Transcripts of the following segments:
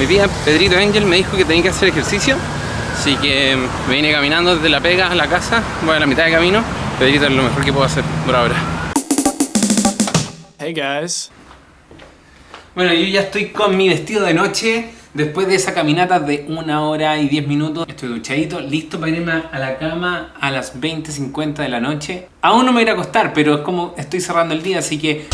Hoy día Pedrito Angel me dijo que tenía que hacer ejercicio Así que me vine caminando desde la pega a la casa Voy a la mitad de camino. Pedrito es lo mejor que puedo hacer por ahora. Hey guys. Bueno, yo ya estoy con mi vestido de noche Después de esa caminata de una hora y diez minutos. Estoy duchadito, listo para irme a la cama a las 20.50 de la noche. Aún no me voy a acostar, pero es como estoy cerrando el día, así que...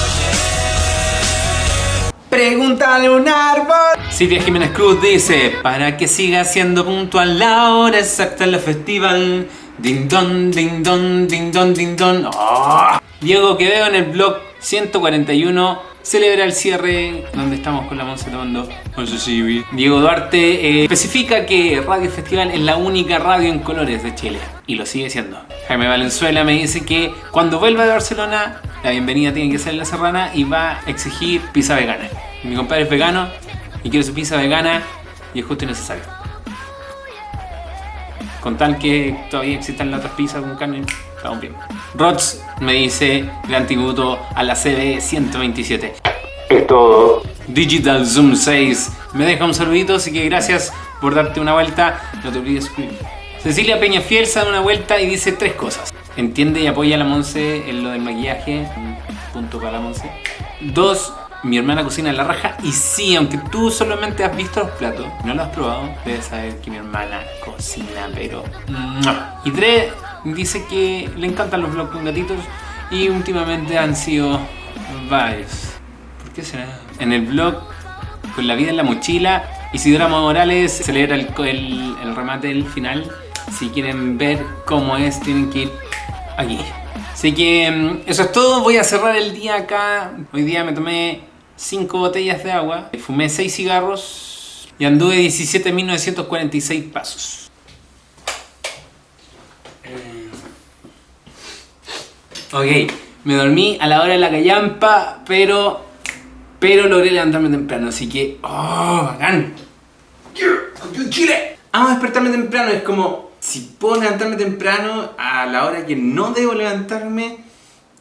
Pregúntale a un árbol Silvia Jiménez Cruz dice Para que siga siendo puntual la hora exacta en la festival Ding don, ding don, ding don, ding don ¡Oh! Diego que veo en el blog 141 celebra el cierre donde estamos con la Monse tomando Diego Duarte eh, especifica que Radio Festival es la única radio en colores de Chile y lo sigue siendo. Jaime Valenzuela me dice que cuando vuelva de Barcelona la bienvenida tiene que ser en La Serrana y va a exigir pizza vegana. Mi compadre es vegano y quiere su pizza vegana y es justo y necesario. Con tal que todavía existan las otras pizzas con carne, estamos bien. Rods me dice gran tributo a la CB 127. Es todo. Digital Zoom 6 me deja un saludito, así que gracias por darte una vuelta. No te olvides suscribirte. Cecilia Peñafiel se da una vuelta y dice tres cosas. Entiende y apoya a la Monse en lo del maquillaje. Punto para la Monse. Dos, mi hermana cocina en la raja y sí, aunque tú solamente has visto los platos, no lo has probado, debes saber que mi hermana cocina, pero... Y tres, dice que le encantan los vlogs con gatitos y últimamente han sido varios. ¿Por qué será? En el vlog con la vida en la mochila, Isidora Morales celebra el, el, el remate del final. Si quieren ver cómo es, tienen que ir aquí. Así que mm, eso es todo, voy a cerrar el día acá. Hoy día me tomé 5 botellas de agua, fumé 6 cigarros y anduve 17.946 pasos. Ok, me dormí a la hora de la callampa, pero, pero logré levantarme temprano, así que... ¡Oh, bacán! ¡Chile! Amo despertarme temprano, es como... Si puedo levantarme temprano a la hora que no debo levantarme,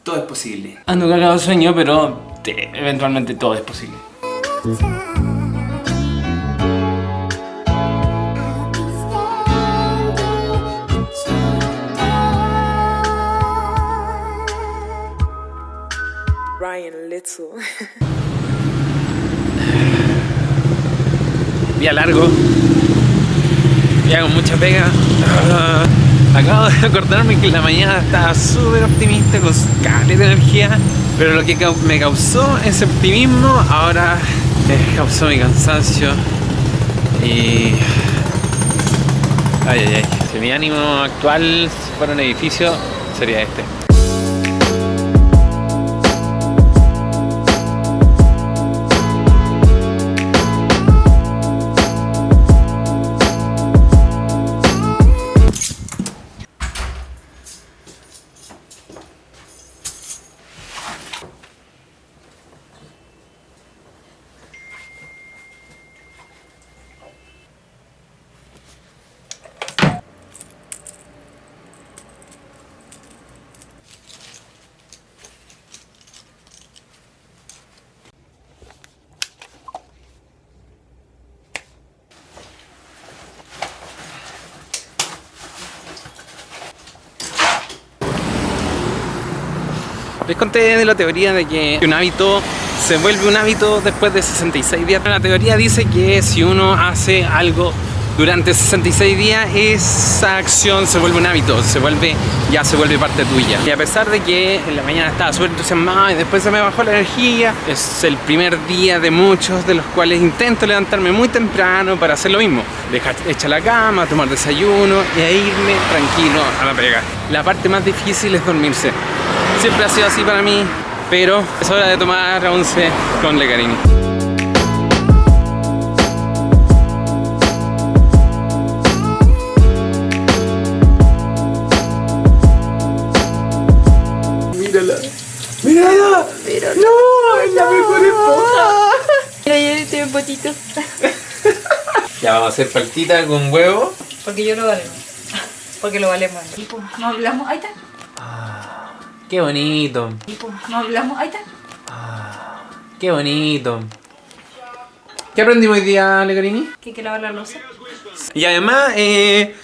todo es posible. Ando cagado de sueño, pero te- eventualmente todo es posible. Ryan Little. Día largo. Día con mucha pega. Acabo de acordarme que la mañana estaba súper optimista con caleta de energía. Pero lo que me causó ese optimismo ahora me causó mi cansancio. Y... Ay, ay, ay. Si mi ánimo actual fuera un edificio, sería este. Les conté de la teoría de que un hábito se vuelve un hábito después de 66 días. La teoría dice que si uno hace algo durante 66 días, esa acción se vuelve un hábito, se vuelve, ya se vuelve parte tuya. Y a pesar de que en la mañana estaba súper entusiasmado y después se me bajó la energía, es el primer día de muchos de los cuales intento levantarme muy temprano para hacer lo mismo. Dejar hecha la cama, tomar desayuno a irme tranquilo a la pega. La parte más difícil es dormirse. Siempre ha sido así para mí, pero es hora de tomar once con Lecarini. ¡Mírala! Pero no, es la mejor esposa. Mira, yo estoy en potito. Ya vamos a hacer paltita con huevo. Porque yo lo valemos. Porque lo valemos. No hablamos. Ahí está. Qué bonito, Y pues, no hablamos. Ahí está. qué bonito. ¿Qué aprendimos hoy día, Legarini? Que hay que lavar la losa. Y además, eh,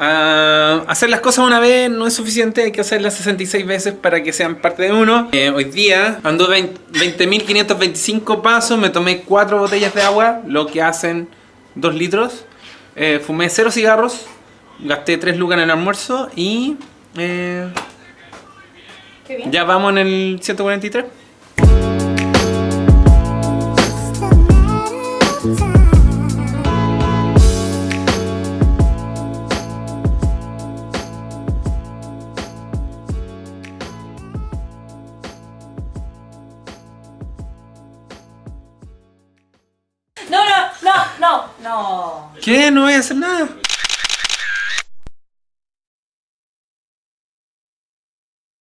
ah, hacer las cosas una vez no es suficiente, hay que hacerlas 66 veces para que sean parte de uno. Eh, hoy día ando 20 20.525 pasos, me tomé 4 botellas de agua, lo que hacen 2 litros. Eh, fumé 0 cigarros, gasté 3 lucas en el almuerzo y eh, Qué bien. ya vamos en el 143. No, no, no, no, no. ¿Qué? No voy a hacer nada.